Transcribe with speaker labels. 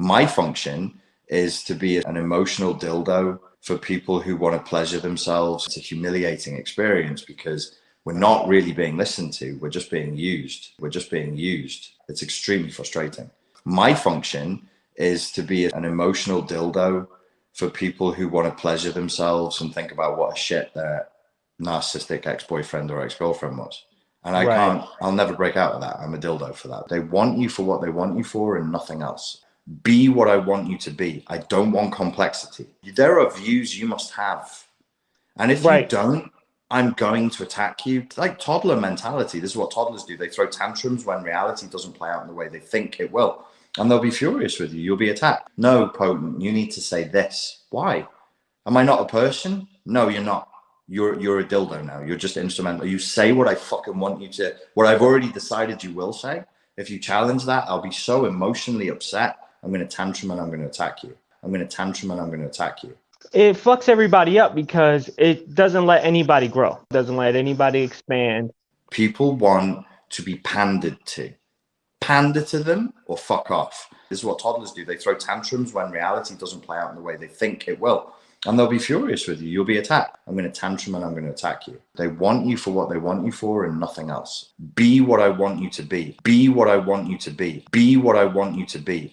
Speaker 1: My function is to be an emotional dildo for people who want to pleasure themselves. It's a humiliating experience because we're not really being listened to. We're just being used. We're just being used. It's extremely frustrating. My function is to be an emotional dildo for people who want to pleasure themselves and think about what a shit their narcissistic ex-boyfriend or ex-girlfriend was. And I right. can't, I'll never break out of that. I'm a dildo for that. They want you for what they want you for and nothing else. Be what I want you to be. I don't want complexity. There are views you must have. And if right. you don't, I'm going to attack you. Like toddler mentality. This is what toddlers do. They throw tantrums when reality doesn't play out in the way they think it will. And they'll be furious with you. You'll be attacked. No, potent, you need to say this. Why? Am I not a person? No, you're not you're you're a dildo now. You're just instrumental. You say what I fucking want you to, what I've already decided you will say. If you challenge that, I'll be so emotionally upset. I'm going to tantrum and I'm going to attack you. I'm going to tantrum and I'm going to attack you.
Speaker 2: It fucks everybody up because it doesn't let anybody grow. It doesn't let anybody expand.
Speaker 1: People want to be pandered to. Pander to them or fuck off. This is what toddlers do. They throw tantrums when reality doesn't play out in the way they think it will and they'll be furious with you. You'll be attacked. I'm going to tantrum and I'm going to attack you. They want you for what they want you for and nothing else. Be what I want you to be. Be what I want you to be. Be what I want you to be.